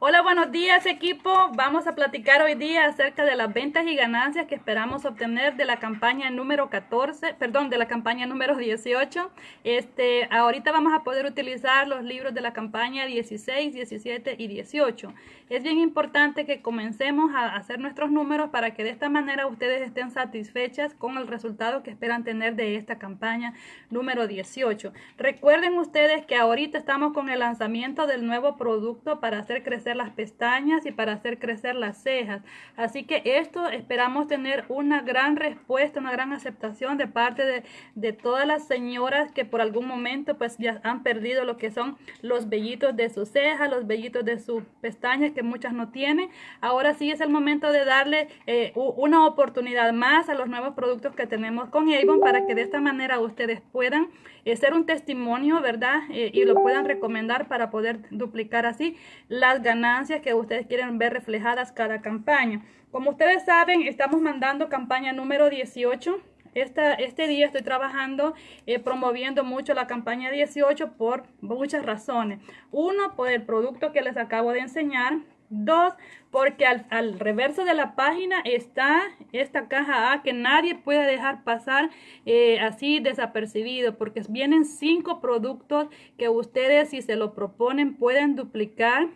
Hola, buenos días equipo. Vamos a platicar hoy día acerca de las ventas y ganancias que esperamos obtener de la campaña número 14, perdón, de la campaña número 18. Este, ahorita vamos a poder utilizar los libros de la campaña 16, 17 y 18. Es bien importante que comencemos a hacer nuestros números para que de esta manera ustedes estén satisfechas con el resultado que esperan tener de esta campaña número 18. Recuerden ustedes que ahorita estamos con el lanzamiento del nuevo producto para hacer crecer las pestañas y para hacer crecer las cejas. Así que esto esperamos tener una gran respuesta, una gran aceptación de parte de, de todas las señoras que por algún momento pues ya han perdido lo que son los vellitos de sus cejas, los vellitos de sus pestañas que muchas no tienen. Ahora sí es el momento de darle eh, una oportunidad más a los nuevos productos que tenemos con Avon para que de esta manera ustedes puedan eh, ser un testimonio, ¿verdad? Eh, y lo puedan recomendar para poder duplicar así las ganancias ganancias que ustedes quieren ver reflejadas cada campaña. Como ustedes saben, estamos mandando campaña número 18. Esta, este día estoy trabajando eh, promoviendo mucho la campaña 18 por muchas razones. Uno, por el producto que les acabo de enseñar. Dos, porque al, reverso de la página está esta caja A que nadie puede dejar pasar eh, así desapercibido, porque vienen cinco productos que ustedes si se lo proponen pueden duplicar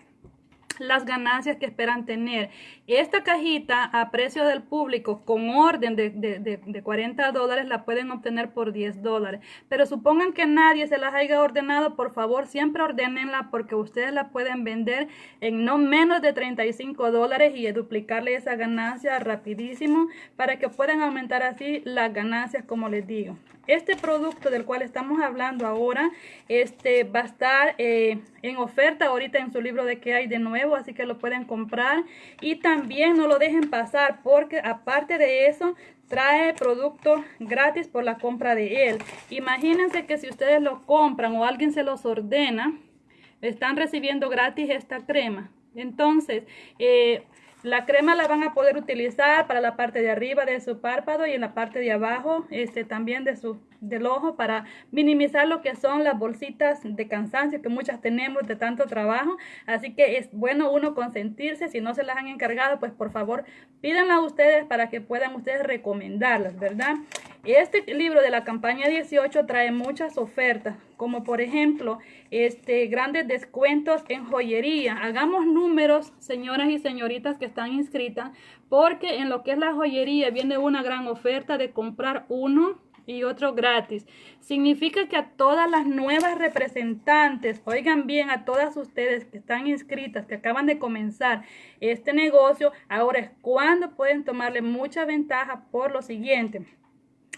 las ganancias que esperan tener. Esta cajita a precio del público con orden de, de, 40 dólares la pueden obtener por 10 dólares. Pero supongan que nadie se las haya ordenado, por favor siempre ordenenla porque ustedes la pueden vender en no menos de 35 dólares y duplicarle esa ganancia rapidísimo para que puedan aumentar así las ganancias como les digo. Este producto del cual estamos hablando ahora este, va a estar eh, en oferta ahorita en su libro de que hay de nuevo, así que lo pueden comprar. Y también no lo dejen pasar porque aparte de eso trae producto gratis por la compra de él. Imagínense que si ustedes lo compran o alguien se los ordena, están recibiendo gratis esta crema. Entonces, eh, la crema la van a poder utilizar para la parte de arriba de su párpado y en la parte de abajo este, también de su, del ojo para minimizar lo que son las bolsitas de cansancio que muchas tenemos de tanto trabajo. Así que es bueno uno consentirse. Si no se las han encargado, pues por favor pídanla a ustedes para que puedan ustedes recomendarlas, ¿verdad? Este libro de la campaña 18 trae muchas ofertas, como por ejemplo, este, grandes descuentos en joyería. Hagamos números, señoras y señoritas que están inscritas, porque en lo que es la joyería viene una gran oferta de comprar uno y otro gratis. Significa que a todas las nuevas representantes, oigan bien, a todas ustedes que están inscritas, que acaban de comenzar este negocio, ahora es cuando pueden tomarle mucha ventaja por lo siguiente.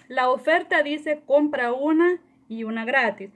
La oferta dice compra una y una gratis.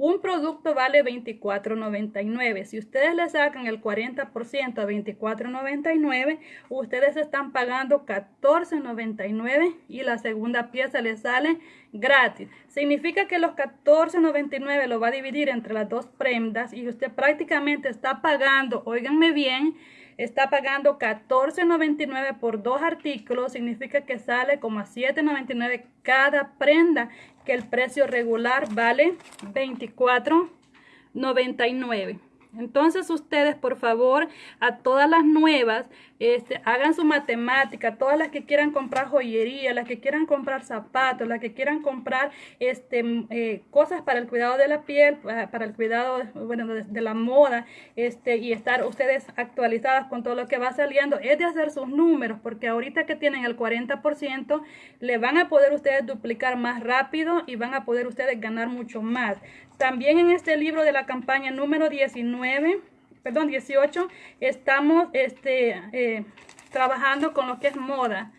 Un producto vale $24.99. Si ustedes le sacan el 40% a $24.99, ustedes están pagando $14.99 y la segunda pieza le sale gratis. Significa que los $14.99 lo va a dividir entre las dos prendas y usted prácticamente está pagando, oiganme bien, está pagando $14.99 por dos artículos, significa que sale como a $7.99 cada prenda, que el precio regular vale $24.99. Entonces ustedes, por favor, a todas las nuevas, este, hagan su matemática, todas las que quieran comprar joyería, las que quieran comprar zapatos, las que quieran comprar este, eh, cosas para el cuidado de la piel, para, el cuidado bueno, de, la moda, este, y estar ustedes actualizadas con todo lo que va saliendo, es de hacer sus números, porque ahorita que tienen el 40%, le van a poder ustedes duplicar más rápido y van a poder ustedes ganar mucho más. También en este libro de la campaña número 19, perdón, 18, estamos este, eh, trabajando con lo que es moda.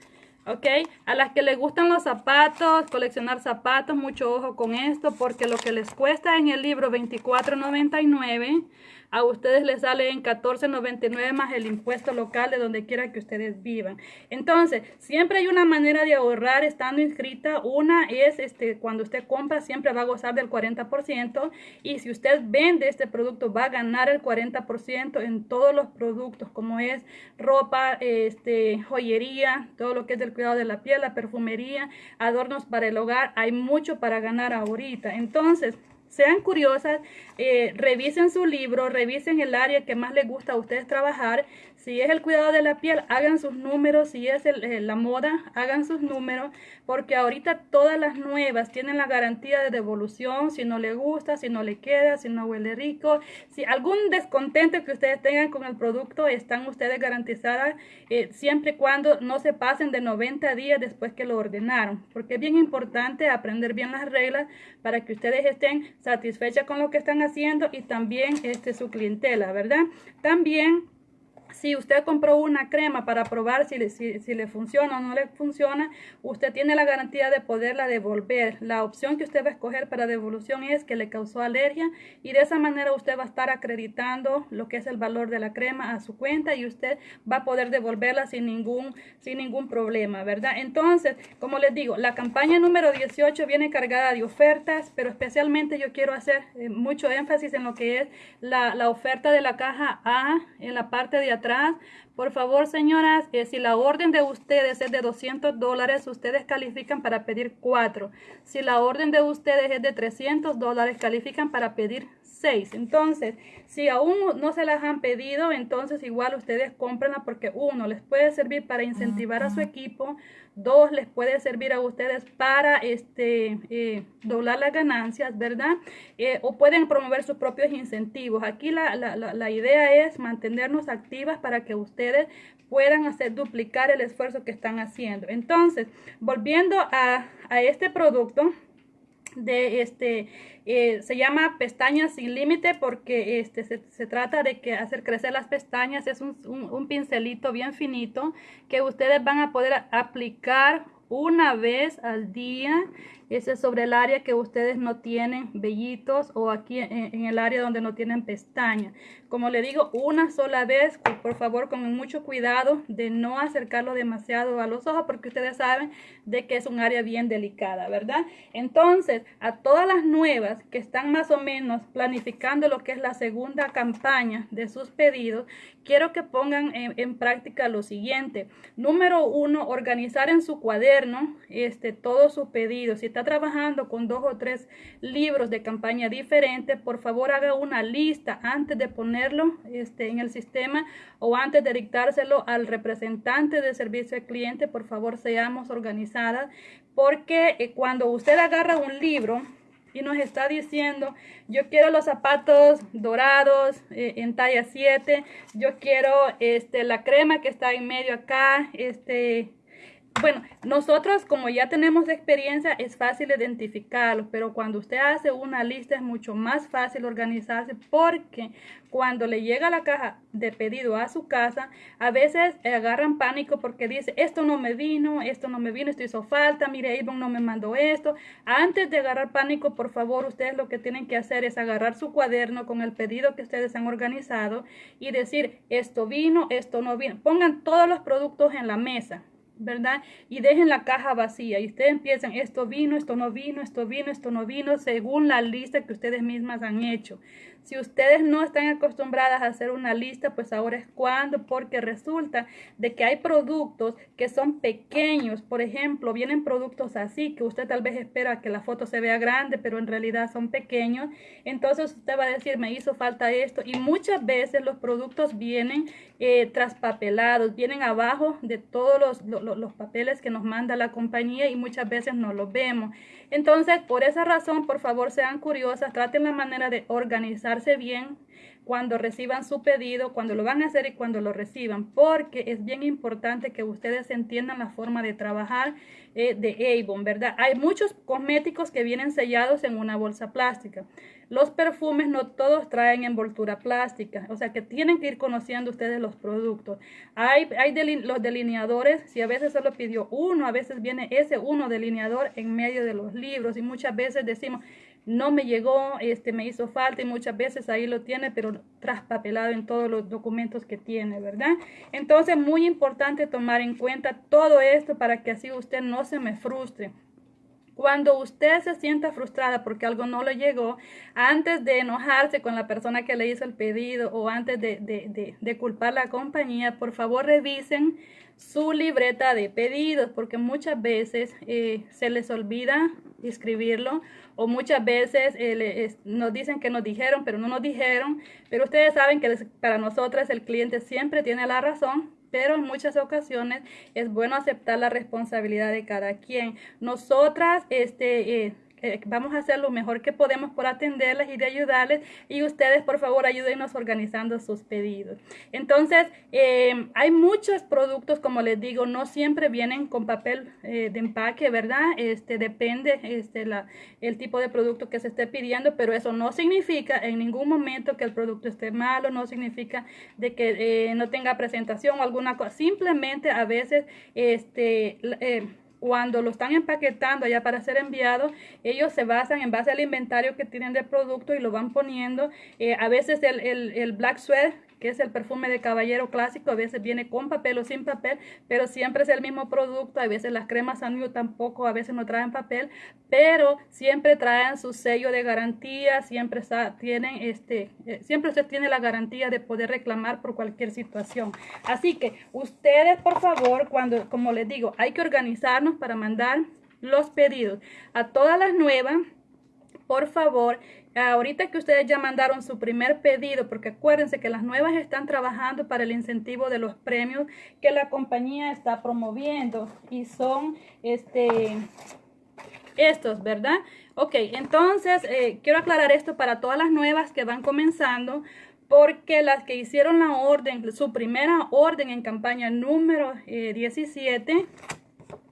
¿ok? A las que les gustan los zapatos, coleccionar zapatos, mucho ojo con esto, porque lo que les cuesta en el libro $24.99 a ustedes les sale en $14.99 más el impuesto local de donde quiera que ustedes vivan. Entonces, siempre hay una manera de ahorrar estando inscrita. Una es este cuando usted compra siempre va a gozar del 40% y si usted vende este producto va a ganar el 40% en todos los productos como es ropa, este joyería, todo lo que es del cuidado de la piel, la perfumería, adornos para el hogar. Hay mucho para ganar ahorita. Entonces, sean curiosas, eh, revisen su libro, revisen el área que más les gusta a ustedes trabajar. Si es el cuidado de la piel, hagan sus números. Si es eh, la moda, hagan sus números. Porque ahorita todas las nuevas tienen la garantía de devolución. Si no le gusta, si no le queda, si no huele rico. Si algún descontento que ustedes tengan con el producto, están ustedes garantizadas eh, siempre y cuando no se pasen de 90 días después que lo ordenaron. Porque es bien importante aprender bien las reglas para que ustedes estén satisfechas con lo que están haciendo y también este, su clientela, ¿verdad? También si usted compró una crema para probar si le, si, le, funciona o no le funciona, usted tiene la garantía de poderla devolver. La opción que usted va a escoger para devolución es que le causó alergia y de esa manera usted va a estar acreditando lo que es el valor de la crema a su cuenta y usted va a poder devolverla sin ningún, sin ningún problema, ¿verdad? Entonces, como les digo, la campaña número 18 viene cargada de ofertas, pero especialmente yo quiero hacer eh, mucho énfasis en lo que es la, la oferta de la caja A en la parte de atrás. Por favor, señoras, eh, si la orden de ustedes es de 200 dólares, ustedes califican para pedir 4. Si la orden de ustedes es de 300 dólares, califican para pedir 6. Entonces, si aún no se las han pedido, entonces igual ustedes cómprenla porque uno, les puede servir para incentivar a su equipo. Dos, les puede servir a ustedes para este, eh, doblar las ganancias, ¿verdad? Eh, o pueden promover sus propios incentivos. Aquí la, la, la, idea es mantenernos activas para que ustedes puedan hacer duplicar el esfuerzo que están haciendo. Entonces, volviendo a, a este producto, de este eh, se llama pestañas sin límite porque este se, trata de que hacer crecer las pestañas es un, un, pincelito bien finito que ustedes van a poder aplicar una vez al día ese es sobre el área que ustedes no tienen vellitos o aquí en, el área donde no tienen pestañas. Como le digo, una sola vez, por favor, con mucho cuidado de no acercarlo demasiado a los ojos porque ustedes saben de que es un área bien delicada, ¿verdad? Entonces, a todas las nuevas que están más o menos planificando lo que es la segunda campaña de sus pedidos, quiero que pongan en, práctica lo siguiente. Número uno, organizar en su cuaderno este, todos sus pedidos. Si está trabajando con dos o tres libros de campaña diferentes, por favor haga una lista antes de ponerlo este, en el sistema o antes de dictárselo al representante de servicio al cliente. Por favor, seamos organizadas porque eh, cuando usted agarra un libro, y nos está diciendo, yo quiero los zapatos dorados eh, en talla 7, yo quiero este, la crema que está en medio acá, este, bueno, nosotros como ya tenemos experiencia es fácil identificarlo, pero cuando usted hace una lista es mucho más fácil organizarse porque cuando le llega la caja de pedido a su casa, a veces agarran pánico porque dice, esto no me vino, esto no me vino, esto hizo falta, mire, Avon no me mandó esto. Antes de agarrar pánico, por favor, ustedes lo que tienen que hacer es agarrar su cuaderno con el pedido que ustedes han organizado y decir, esto vino, esto no vino. Pongan todos los productos en la mesa ¿verdad? Y dejen la caja vacía y ustedes empiezan, esto vino, esto no vino, esto vino, esto no vino, según la lista que ustedes mismas han hecho. Si ustedes no están acostumbradas a hacer una lista, pues ahora es cuando, porque resulta de que hay productos que son pequeños. Por ejemplo, vienen productos así que usted tal vez espera que la foto se vea grande, pero en realidad son pequeños. Entonces usted va a decir, me hizo falta esto. Y muchas veces los productos vienen eh, traspapelados, vienen abajo de todos los, los, los papeles que nos manda la compañía y muchas veces no los vemos. Entonces, por esa razón, por favor, sean curiosas, traten la manera de bien cuando reciban su pedido, cuando lo van a hacer y cuando lo reciban, porque es bien importante que ustedes entiendan la forma de trabajar eh, de Avon, ¿verdad? Hay muchos cosméticos que vienen sellados en una bolsa plástica. Los perfumes no todos traen envoltura plástica, o sea que tienen que ir conociendo ustedes los productos. Hay, hay los delineadores, si a veces solo pidió uno, a veces viene ese uno delineador en medio de los libros y muchas veces decimos, no me llegó, este me hizo falta y muchas veces ahí lo tiene, pero traspapelado en todos los documentos que tiene, ¿verdad? Entonces, muy importante tomar en cuenta todo esto para que así usted no se me frustre. Cuando usted se sienta frustrada porque algo no le llegó, antes de enojarse con la persona que le hizo el pedido o antes de, de, de, culpar la compañía, por favor revisen su libreta de pedidos porque muchas veces eh, se les olvida escribirlo o muchas veces eh, nos dicen que nos dijeron, pero no nos dijeron, pero ustedes saben que para nosotras el cliente siempre tiene la razón, pero en muchas ocasiones es bueno aceptar la responsabilidad de cada quien. Nosotras, este, eh, eh, vamos a hacer lo mejor que podemos por atenderles y de ayudarles y ustedes por favor ayúdenos organizando sus pedidos. Entonces, eh, hay muchos productos, como les digo, no siempre vienen con papel eh, de empaque, ¿verdad? Este depende este, la, el tipo de producto que se esté pidiendo, pero eso no significa en ningún momento que el producto esté malo, no significa de que no tenga presentación o alguna cosa, simplemente a veces este cuando lo están empaquetando ya para ser enviado, ellos se basan en base al inventario que tienen de producto y lo van poniendo. Eh, a veces el, el, el Black Sweat que es el perfume de caballero clásico, a veces viene con papel o sin papel, pero siempre es el mismo producto, a veces las cremas Sanyo tampoco, a veces no traen papel, pero siempre traen su sello de garantía, siempre tienen este, eh, siempre usted tiene la garantía de poder reclamar por cualquier situación. Así que ustedes, por favor, cuando, como les digo, hay que organizarnos para mandar los pedidos a todas las nuevas, por favor, ahorita que ustedes ya mandaron su primer pedido, porque acuérdense que las nuevas están trabajando para el incentivo de los premios que la compañía está promoviendo y son este estos, ¿verdad? Ok, entonces eh, quiero aclarar esto para todas las nuevas que van comenzando porque las que hicieron la orden, su primera orden en campaña número 17, eh,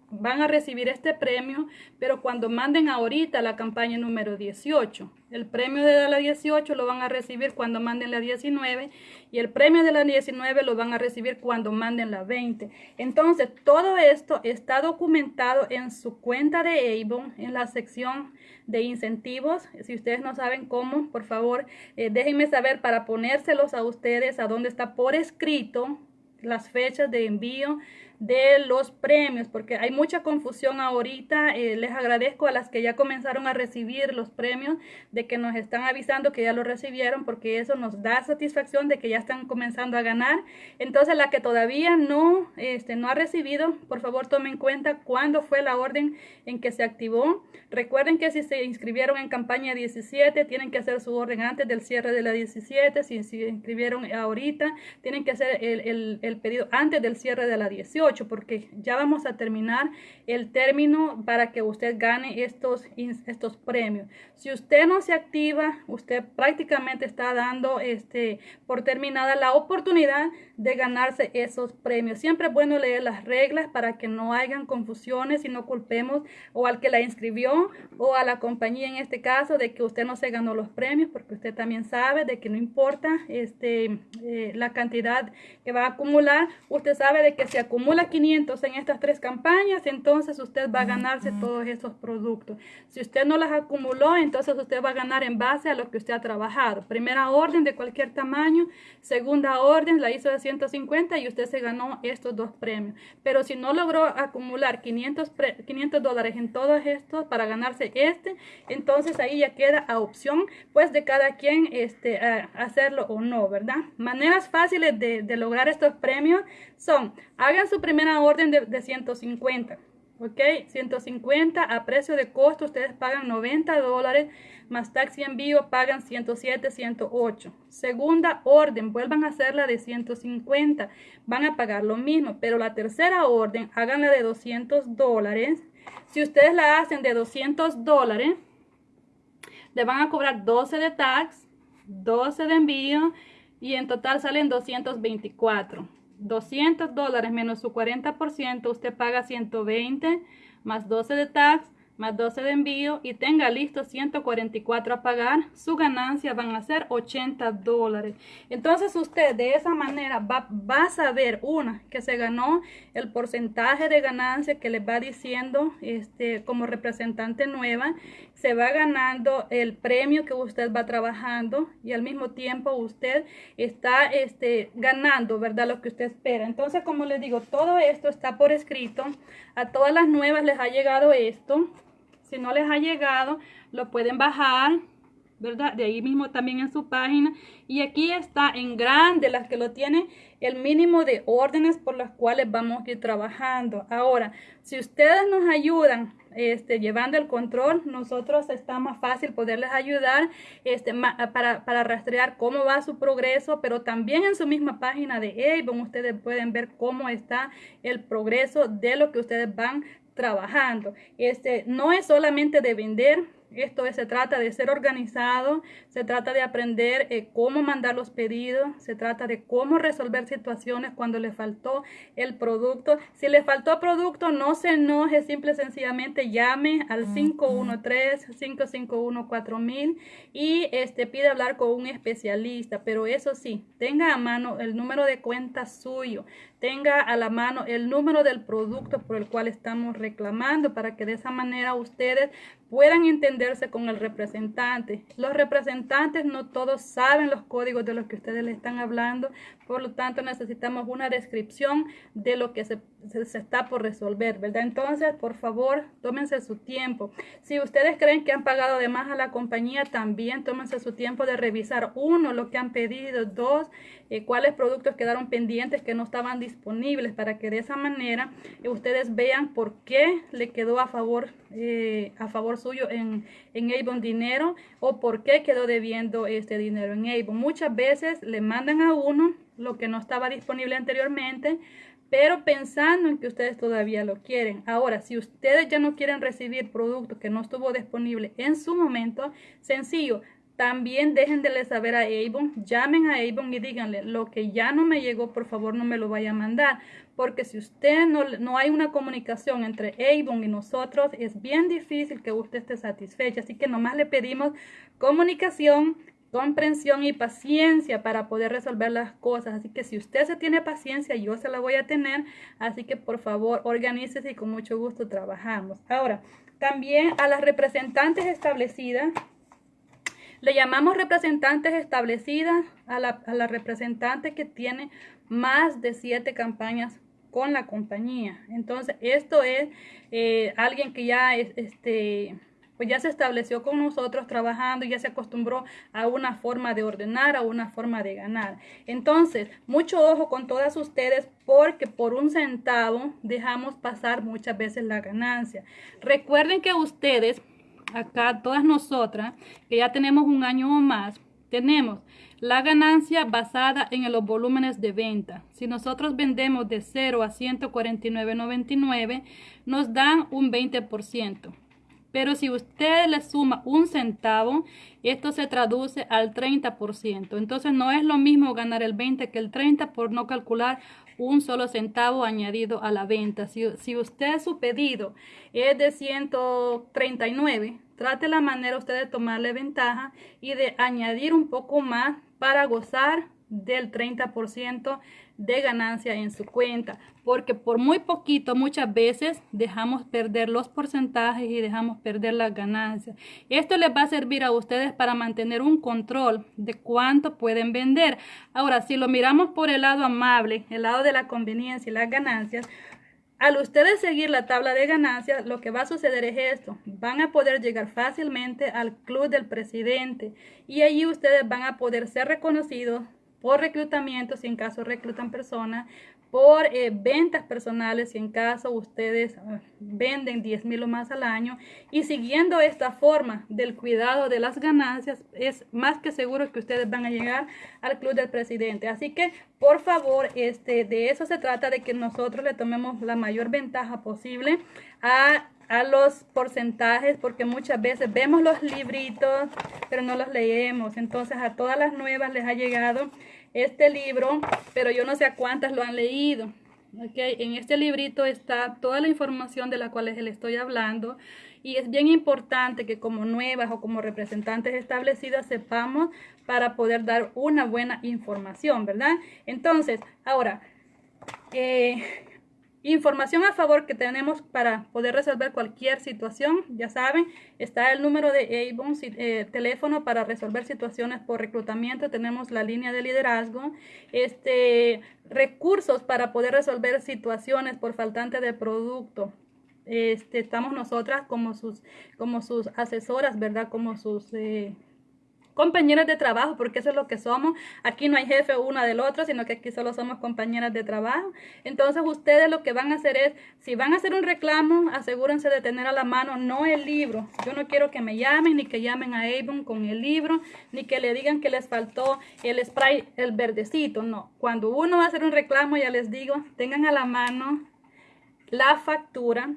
van a recibir este premio, pero cuando manden ahorita la campaña número 18, el premio de la 18 lo van a recibir cuando manden la 19 y el premio de la 19 lo van a recibir cuando manden la 20. Entonces, todo esto está documentado en su cuenta de Avon, en la sección de incentivos. Si ustedes no saben cómo, por favor, eh, déjenme saber para ponérselos a ustedes a dónde está por escrito las fechas de envío de los premios, porque hay mucha confusión ahorita. Eh, les agradezco a las que ya comenzaron a recibir los premios, de que nos están avisando que ya lo recibieron, porque eso nos da satisfacción de que ya están comenzando a ganar. Entonces, la que todavía no, este, no ha recibido, por favor tomen en cuenta cuándo fue la orden en que se activó. Recuerden que si se inscribieron en campaña 17, tienen que hacer su orden antes del cierre de la 17. Si se inscribieron ahorita, tienen que hacer el, el, el pedido antes del cierre de la 18 porque ya vamos a terminar el término para que usted gane estos, estos premios. Si usted no se activa, usted prácticamente está dando este, por terminada la oportunidad de ganarse esos premios. Siempre es bueno leer las reglas para que no hayan confusiones y no culpemos o al que la inscribió o a la compañía en este caso de que usted no se ganó los premios porque usted también sabe de que no importa este, eh, la cantidad que va a acumular, usted sabe de que se acumula 500 en estas tres campañas, entonces usted va a ganarse todos esos productos. Si usted no las acumuló, entonces usted va a ganar en base a lo que usted ha trabajado. Primera orden de cualquier tamaño, segunda orden la hizo de 150 y usted se ganó estos dos premios. Pero si no logró acumular 500, 500 dólares en todos estos para ganarse este, entonces ahí ya queda a opción pues de cada quien este, hacerlo o no, ¿verdad? Maneras fáciles de, de lograr estos premios son, hagan su primera orden de, 150. ¿ok? 150 a precio de costo, ustedes pagan 90 dólares, más taxi envío pagan 107, 108. Segunda orden, vuelvan a hacerla de 150, van a pagar lo mismo, pero la tercera orden, háganla de 200 dólares. Si ustedes la hacen de 200 dólares, le van a cobrar 12 de tax, 12 de envío y en total salen 224. 200 dólares menos su 40%, usted paga 120 más 12 de tax más 12 de envío y tenga listo 144 a pagar, su ganancia van a ser 80 dólares. Entonces usted de esa manera va, va, a saber, una, que se ganó el porcentaje de ganancia que le va diciendo este, como representante nueva, se va ganando el premio que usted va trabajando y al mismo tiempo usted está este, ganando, ¿verdad? Lo que usted espera. Entonces, como les digo, todo esto está por escrito. A todas las nuevas les ha llegado esto. Si no les ha llegado, lo pueden bajar, ¿verdad? De ahí mismo también en su página. Y aquí está en grande las que lo tienen, el mínimo de órdenes por las cuales vamos a ir trabajando. Ahora, si ustedes nos ayudan este, llevando el control, nosotros está más fácil poderles ayudar este, para, para rastrear cómo va su progreso, pero también en su misma página de Avon ustedes pueden ver cómo está el progreso de lo que ustedes van trabajando. Este, no es solamente de vender, esto se trata de ser organizado, se trata de aprender eh, cómo mandar los pedidos, se trata de cómo resolver situaciones cuando le faltó el producto. Si le faltó producto, no se enoje, simple y sencillamente llame al 513-551-4000 y este, pide hablar con un especialista. Pero eso sí, tenga a mano el número de cuenta suyo, tenga a la mano el número del producto por el cual estamos reclamando para que de esa manera ustedes puedan entenderse con el representante. Los representantes no todos saben los códigos de los que ustedes le están hablando, por lo tanto necesitamos una descripción de lo que se, se, está por resolver, ¿verdad? Entonces, por favor, tómense su tiempo. Si ustedes creen que han pagado de más a la compañía, también tómense su tiempo de revisar, uno, lo que han pedido, dos, eh, cuáles productos quedaron pendientes que no estaban disponibles, para que de esa manera eh, ustedes vean por qué le quedó a favor, eh, a favor suyo en, en Avon dinero o por qué quedó debiendo este dinero en Avon. Muchas veces le mandan a uno lo que no estaba disponible anteriormente, pero pensando en que ustedes todavía lo quieren. Ahora, si ustedes ya no quieren recibir producto que no estuvo disponible en su momento, sencillo, también déjenle saber a Avon, llamen a Avon y díganle, lo que ya no me llegó, por favor no me lo vaya a mandar. Porque si usted no, no hay una comunicación entre Avon y nosotros, es bien difícil que usted esté satisfecha. Así que nomás le pedimos comunicación, comprensión y paciencia para poder resolver las cosas. Así que si usted se tiene paciencia, yo se la voy a tener. Así que por favor, organícese y con mucho gusto trabajamos. Ahora, también a las representantes establecidas le llamamos representantes establecidas a la, representante que tiene más de siete campañas con la compañía. Entonces, esto es eh, alguien que ya este, pues ya se estableció con nosotros trabajando, ya se acostumbró a una forma de ordenar, a una forma de ganar. Entonces, mucho ojo con todas ustedes porque por un centavo dejamos pasar muchas veces la ganancia. Recuerden que ustedes acá todas nosotras, que ya tenemos un año o más, tenemos la ganancia basada en los volúmenes de venta. Si nosotros vendemos de 0 a 149.99, nos dan un 20%. Pero si usted le suma un centavo, esto se traduce al 30%. Entonces no es lo mismo ganar el 20 que el 30 por no calcular un solo centavo añadido a la venta. Si, si usted su pedido es de 139, trate la manera usted de tomarle ventaja y de añadir un poco más para gozar del 30% de ganancia en su cuenta porque por muy poquito muchas veces dejamos perder los porcentajes y dejamos perder las ganancias esto les va a servir a ustedes para mantener un control de cuánto pueden vender ahora si lo miramos por el lado amable el lado de la conveniencia y las ganancias al ustedes seguir la tabla de ganancias, lo que va a suceder es esto. Van a poder llegar fácilmente al club del presidente y allí ustedes van a poder ser reconocidos por reclutamiento, si en caso reclutan personas, por eh, ventas personales, si en caso ustedes ah, venden 10 mil o más al año. Y siguiendo esta forma del cuidado de las ganancias, es más que seguro que ustedes van a llegar al club del presidente. Así que, por favor, este, de eso se trata, de que nosotros le tomemos la mayor ventaja posible a a los porcentajes porque muchas veces vemos los libritos pero no los leemos. Entonces a todas las nuevas les ha llegado este libro pero yo no sé a cuántas lo han leído. Okay en este librito está toda la información de la cual les estoy hablando y es bien importante que como nuevas o como representantes establecidas sepamos para poder dar una buena información verdad entonces ahora eh, Información a favor que tenemos para poder resolver cualquier situación, ya saben, está el número de Avon, eh, teléfono para resolver situaciones por reclutamiento, tenemos la línea de liderazgo, este, recursos para poder resolver situaciones por faltante de producto. Este, estamos nosotras como sus, como sus asesoras, ¿verdad? Como sus... Eh, compañeras de trabajo, porque eso es lo que somos. Aquí no hay jefe una del otro, sino que aquí solo somos compañeras de trabajo. Entonces ustedes lo que van a hacer es, si van a hacer un reclamo, asegúrense de tener a la mano no el libro. Yo no quiero que me llamen, ni que llamen a Avon con el libro, ni que le digan que les faltó el spray, el verdecito. No, cuando uno va a hacer un reclamo, ya les digo, tengan a la mano la factura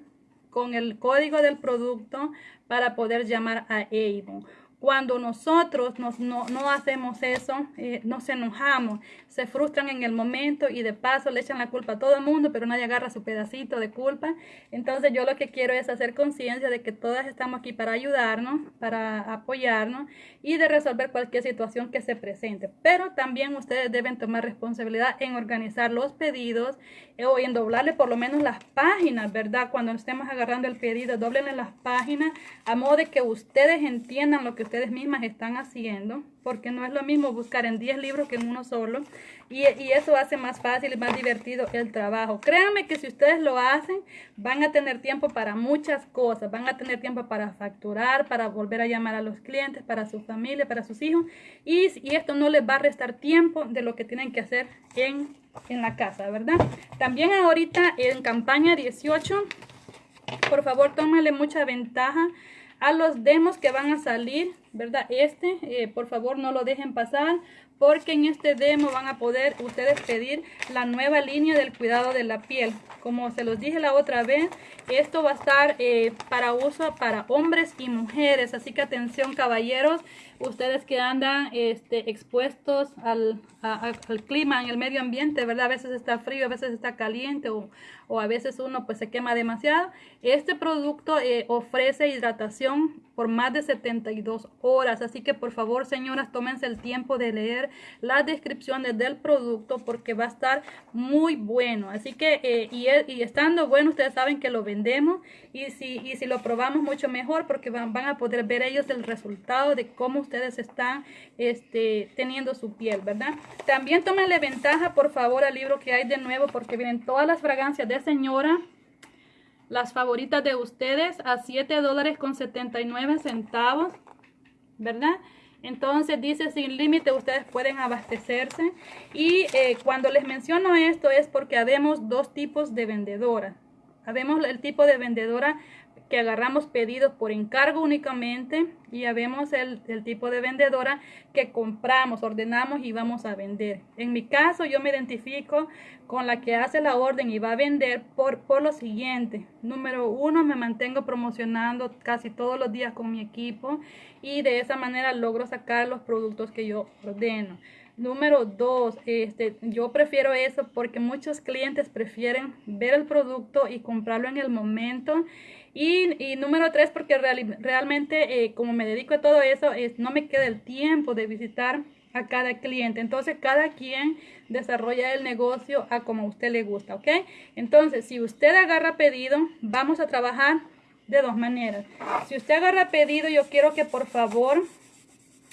con el código del producto para poder llamar a Avon. Cuando nosotros nos, no, hacemos eso, eh, nos enojamos, se frustran en el momento y de paso le echan la culpa a todo el mundo, pero nadie agarra su pedacito de culpa. Entonces yo lo que quiero es hacer conciencia de que todas estamos aquí para ayudarnos, para apoyarnos y de resolver cualquier situación que se presente. Pero también ustedes deben tomar responsabilidad en organizar los pedidos eh, o en doblarle por lo menos las páginas, ¿verdad? Cuando estemos agarrando el pedido, doblenle las páginas a modo de que ustedes entiendan lo que ustedes mismas están haciendo, porque no es lo mismo buscar en 10 libros que en uno solo, y, eso hace más fácil y más divertido el trabajo. Créanme que si ustedes lo hacen, van a tener tiempo para muchas cosas, van a tener tiempo para facturar, para volver a llamar a los clientes, para su familia, para sus hijos, y, y esto no les va a restar tiempo de lo que tienen que hacer en, en la casa, ¿verdad? También ahorita en campaña 18, por favor, tómale mucha ventaja a los demos que van a salir, ¿verdad? Este, eh, por favor, no lo dejen pasar porque en este demo van a poder ustedes pedir la nueva línea del cuidado de la piel. Como se los dije la otra vez, esto va a estar eh, para uso para hombres y mujeres. Así que atención caballeros, ustedes que andan este, expuestos al, clima en el medio ambiente, ¿verdad? A veces está frío, a veces está caliente o, o a veces uno pues se quema demasiado. Este producto eh, ofrece hidratación por más de 72 horas. Así que por favor, señoras, tómense el tiempo de leer las descripciones del producto porque va a estar muy bueno. Así que, eh, y, y, estando bueno, ustedes saben que lo vendemos y si, y si lo probamos mucho mejor porque van, van a poder ver ellos el resultado de cómo ustedes están este, teniendo su piel, ¿verdad? También tómenle ventaja, por favor, al libro que hay de nuevo porque vienen todas las fragancias de señora las favoritas de ustedes a 7 dólares con 79 centavos, ¿verdad? Entonces dice sin límite, ustedes pueden abastecerse. Y eh, cuando les menciono esto es porque habemos dos tipos de vendedoras. Habemos el tipo de vendedora que agarramos pedidos por encargo únicamente y ya vemos el, tipo de vendedora que compramos, ordenamos y vamos a vender. En mi caso yo me identifico con la que hace la orden y va a vender por, por lo siguiente. Número uno, me mantengo promocionando casi todos los días con mi equipo y de esa manera logro sacar los productos que yo ordeno. Número dos, este, yo prefiero eso porque muchos clientes prefieren ver el producto y comprarlo en el momento y, número tres, porque realmente eh, como me dedico a todo eso, es, no me queda el tiempo de visitar a cada cliente. Entonces, cada quien desarrolla el negocio a como usted le gusta, ¿ok? Entonces, si usted agarra pedido, vamos a trabajar de dos maneras. Si usted agarra pedido, yo quiero que por favor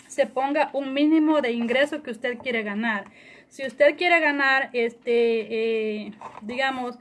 se ponga un mínimo de ingreso que usted quiere ganar. Si usted quiere ganar, este, eh, digamos,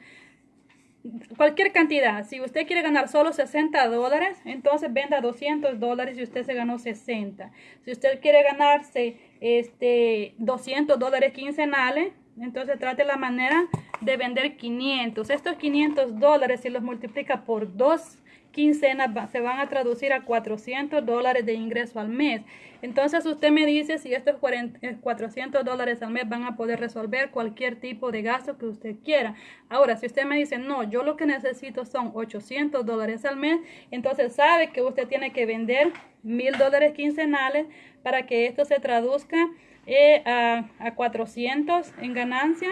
cualquier cantidad. Si usted quiere ganar solo 60 dólares, entonces venda 200 dólares y usted se ganó 60. Si usted quiere ganarse este 200 dólares quincenales, entonces trate la manera de vender 500. Estos 500 dólares, si los multiplica por dos quincenas se van a traducir a 400 dólares de ingreso al mes. Entonces usted me dice si estos 400 eh, dólares al mes van a poder resolver cualquier tipo de gasto que usted quiera. Ahora, si usted me dice, no, yo lo que necesito son 800 dólares al mes, entonces sabe que usted tiene que vender mil dólares quincenales para que esto se traduzca eh, a, a 400 en ganancia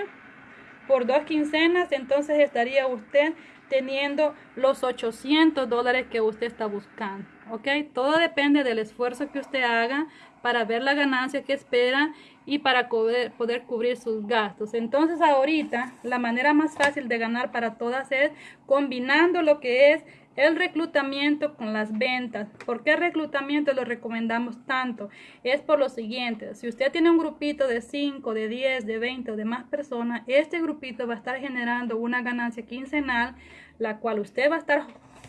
por dos quincenas, entonces estaría usted teniendo los 800 dólares que usted está buscando. ¿Ok? Todo depende del esfuerzo que usted haga para ver la ganancia que espera y para poder, poder cubrir sus gastos. Entonces ahorita la manera más fácil de ganar para todas es combinando lo que es el reclutamiento con las ventas. ¿Por qué reclutamiento lo recomendamos tanto? Es por lo siguiente, si usted tiene un grupito de 5, de 10, de 20 o de más personas, este grupito va a estar generando una ganancia quincenal, la cual usted va a estar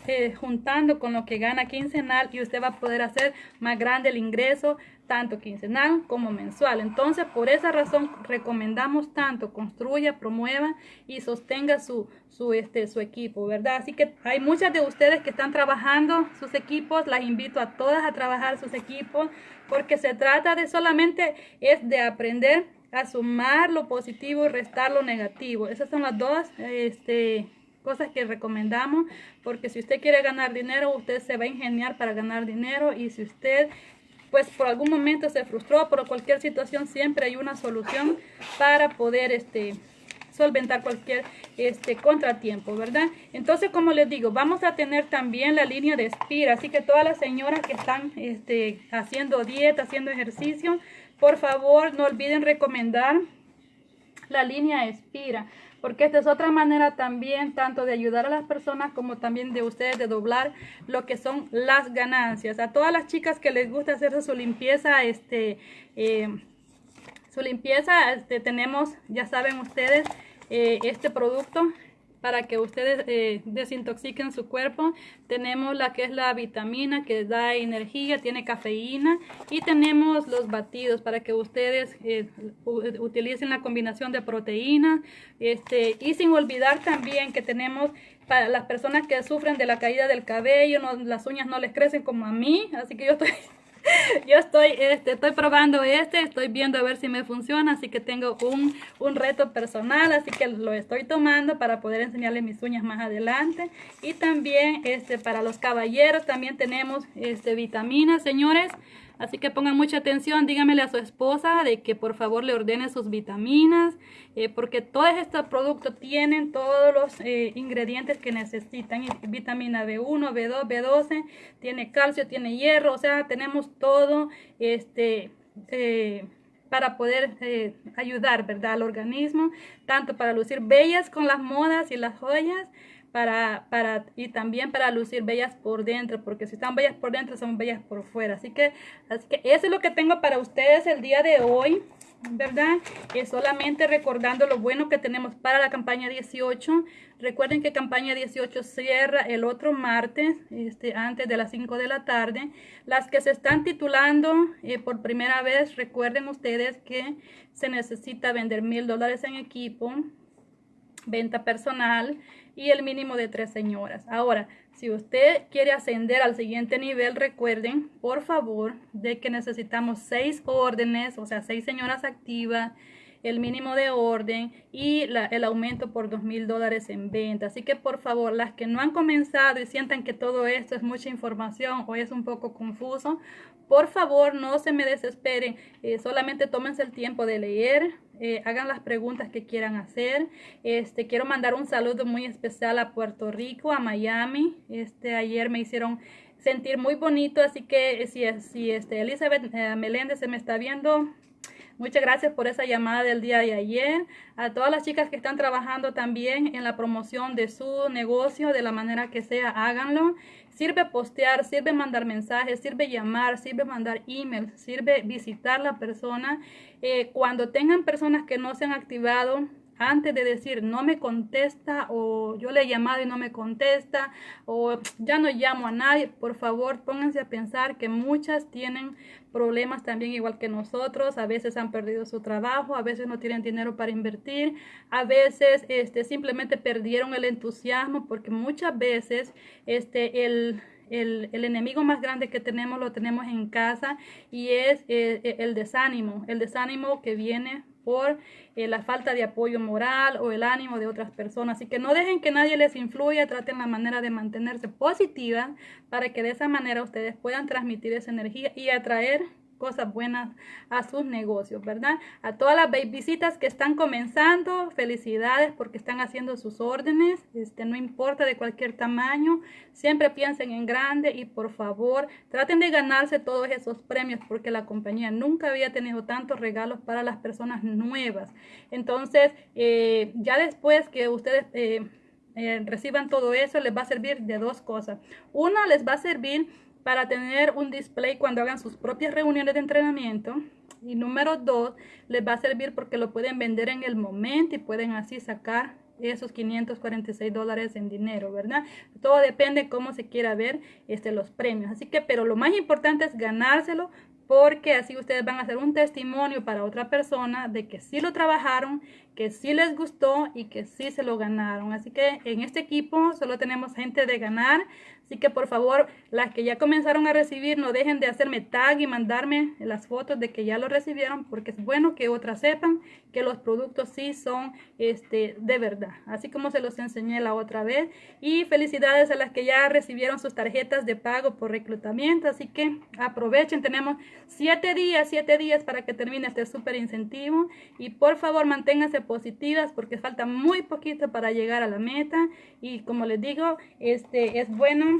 eh, juntando con lo que gana quincenal y usted va a poder hacer más grande el ingreso tanto quincenal como mensual. Entonces, por esa razón recomendamos tanto construya, promueva y sostenga su, su, este, su equipo, ¿verdad? Así que hay muchas de ustedes que están trabajando sus equipos, las invito a todas a trabajar sus equipos porque se trata de solamente es de aprender a sumar lo positivo y restar lo negativo. Esas son las dos este, cosas que recomendamos porque si usted quiere ganar dinero, usted se va a ingeniar para ganar dinero y si usted pues por algún momento se frustró, por cualquier situación siempre hay una solución para poder este, solventar cualquier este, contratiempo, ¿verdad? Entonces, como les digo, vamos a tener también la línea de Espira, así que todas las señoras que están este, haciendo dieta, haciendo ejercicio, por favor, no olviden recomendar la línea Espira porque esta es otra manera también tanto de ayudar a las personas como también de ustedes de doblar lo que son las ganancias. A todas las chicas que les gusta hacerse su limpieza, este, eh, su limpieza, este, tenemos, ya saben ustedes, eh, este producto para que ustedes eh, desintoxiquen su cuerpo. Tenemos la que es la vitamina que da energía, tiene cafeína y tenemos los batidos para que ustedes eh, utilicen la combinación de proteínas. Este, y sin olvidar también que tenemos para las personas que sufren de la caída del cabello, las uñas no les crecen como a mí, así que yo estoy yo estoy, este, estoy probando este, estoy viendo a ver si me funciona, así que tengo un, un reto personal, así que lo estoy tomando para poder enseñarles mis uñas más adelante. Y también este, para los caballeros también tenemos este, vitaminas, señores. Así que pongan mucha atención, díganmele a su esposa de que por favor le ordene sus vitaminas, eh, porque todos estos productos tienen todos los eh, ingredientes que necesitan. Vitamina B1, B2, B12, tiene calcio, tiene hierro, o sea, tenemos todo este... Eh, para poder ayudar, ¿verdad? Al organismo, tanto para lucir bellas con las modas y las joyas, para, para, y también para lucir bellas por dentro, porque si están bellas por dentro, son bellas por fuera. Así que, así que eso es lo que tengo para ustedes el día de hoy. ¿verdad? Es solamente recordando lo bueno que tenemos para la campaña 18. Recuerden que campaña 18 cierra el otro martes, este, antes de las 5 de la tarde. Las que se están titulando eh, por primera vez, recuerden ustedes que se necesita vender mil dólares en equipo, venta personal, y el mínimo de tres señoras. Ahora, si usted quiere ascender al siguiente nivel, recuerden, por favor, de que necesitamos seis órdenes, o sea, seis señoras activas, el mínimo de orden y el aumento por dos mil dólares en venta. Así que por favor, las que no han comenzado y sientan que todo esto es mucha información o es un poco confuso, por favor no se me desesperen, eh, solamente tómense el tiempo de leer, eh, hagan las preguntas que quieran hacer. Este, quiero mandar un saludo muy especial a Puerto Rico, a Miami. Este, ayer me hicieron sentir muy bonito, así que si, si este, Elizabeth eh, Meléndez se me está viendo, Muchas gracias por esa llamada del día de ayer. A todas las chicas que están trabajando también en la promoción de su negocio, de la manera que sea, háganlo. Sirve postear, sirve mandar mensajes, sirve llamar, sirve mandar emails, sirve visitar la persona. Eh, cuando tengan personas que no se han activado, antes de decir no me contesta o yo le he llamado y no me contesta o ya no llamo a nadie, por favor pónganse a pensar que muchas tienen problemas también igual que nosotros, a veces han perdido su trabajo, a veces no tienen dinero para invertir, a veces este, simplemente perdieron el entusiasmo porque muchas veces este, el el, enemigo más grande que tenemos lo tenemos en casa y es eh, el desánimo, el desánimo que viene por eh, la falta de apoyo moral o el ánimo de otras personas. Así que no dejen que nadie les influya, traten la manera de mantenerse positiva para que de esa manera ustedes puedan transmitir esa energía y atraer cosas buenas a sus negocios, ¿verdad? A todas las visitas que están comenzando, felicidades porque están haciendo sus órdenes, este, no importa de cualquier tamaño, siempre piensen en grande y por favor traten de ganarse todos esos premios porque la compañía nunca había tenido tantos regalos para las personas nuevas. Entonces, eh, ya después que ustedes... Eh, eh, reciban todo eso, les va a servir de dos cosas. Una, les va a servir para tener un display cuando hagan sus propias reuniones de entrenamiento. Y número dos, les va a servir porque lo pueden vender en el momento y pueden así sacar esos 546 dólares en dinero, ¿verdad? Todo depende cómo se quiera ver este, los premios. Así que, pero lo más importante es ganárselo porque así ustedes van a hacer un testimonio para otra persona de que sí lo trabajaron, que sí les gustó y que sí se lo ganaron. Así que en este equipo solo tenemos gente de ganar, así que por favor, las que ya comenzaron a recibir, no dejen de hacerme tag y mandarme las fotos de que ya lo recibieron, porque es bueno que otras sepan que los productos sí son este, de verdad, así como se los enseñé la otra vez. Y felicidades a las que ya recibieron sus tarjetas de pago por reclutamiento, así que aprovechen, tenemos siete días, siete días para que termine este súper incentivo. Y por favor manténganse positivas porque falta muy poquito para llegar a la meta. Y como les digo, este es bueno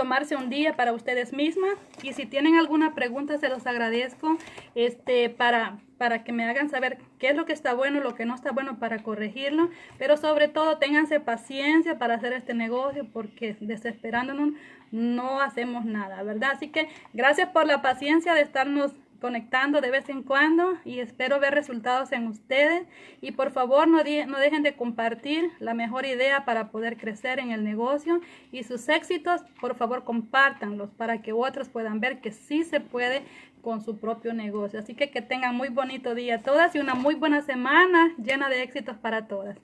tomarse un día para ustedes mismas. Y si tienen alguna pregunta se los agradezco este para para que me hagan saber qué es lo que está bueno lo que no está bueno para corregirlo. Pero sobre todo ténganse paciencia para hacer este negocio porque desesperándonos no hacemos nada verdad así que gracias por la paciencia de estarnos conectando de vez en cuando y espero ver resultados en ustedes. Y por favor no, dejen de compartir la mejor idea para poder crecer en el negocio y sus éxitos. Por favor compártanlos para que otros puedan ver que sí se puede con su propio negocio. Así que que tengan muy bonito día todas y una muy buena semana llena de éxitos para todas